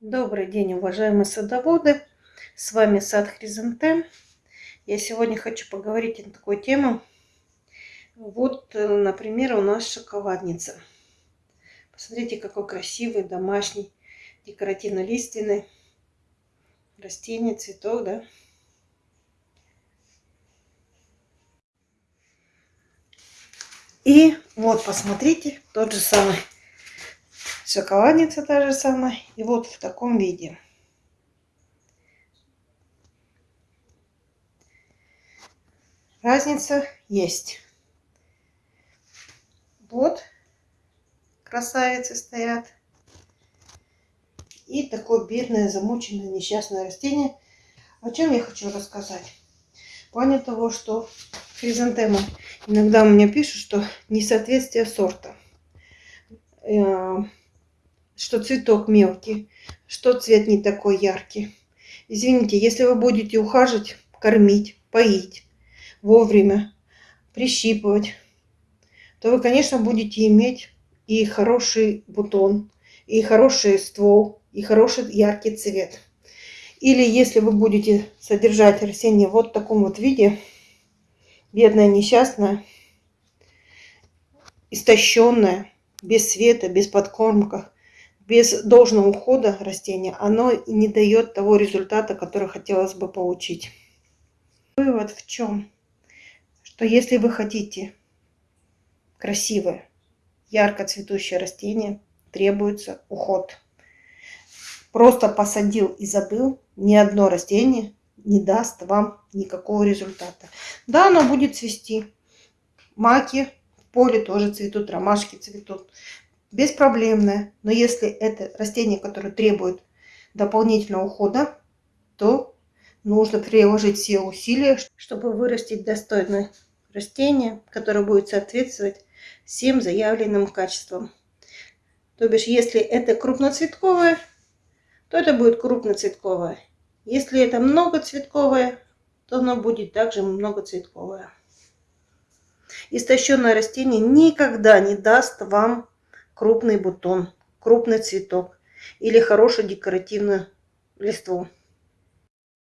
Добрый день, уважаемые садоводы! С вами сад Хризантем. Я сегодня хочу поговорить на такую тему. Вот, э, например, у нас шоколадница. Посмотрите, какой красивый, домашний, декоративно-лиственный растение, цветок, да? И вот, посмотрите, тот же самый Шоколадница та же самая. И вот в таком виде. Разница есть. Вот красавицы стоят. И такое бедное, замученное, несчастное растение. О чем я хочу рассказать? В плане того, что хризантема иногда меня пишут, что несоответствие сорта э, что цветок мелкий, что цвет не такой яркий. Извините, если вы будете ухаживать, кормить, поить вовремя, прищипывать, то вы, конечно, будете иметь и хороший бутон, и хороший ствол, и хороший яркий цвет. Или если вы будете содержать растение вот в таком вот виде, бедное, несчастное, истощенное, без света, без подкормках, без должного ухода растения оно не дает того результата, который хотелось бы получить. Вывод в чем? Что если вы хотите красивое, ярко цветущее растение, требуется уход. Просто посадил и забыл, ни одно растение не даст вам никакого результата. Да, оно будет цвести. Маки в поле тоже цветут, ромашки цветут беспроблемное. Но если это растение, которое требует дополнительного ухода, то нужно приложить все усилия, чтобы вырастить достойное растение, которое будет соответствовать всем заявленным качествам. То бишь, если это крупноцветковое, то это будет крупноцветковое. Если это многоцветковое, то оно будет также многоцветковое. Истощенное растение никогда не даст вам крупный бутон, крупный цветок или хорошую декоративную листву.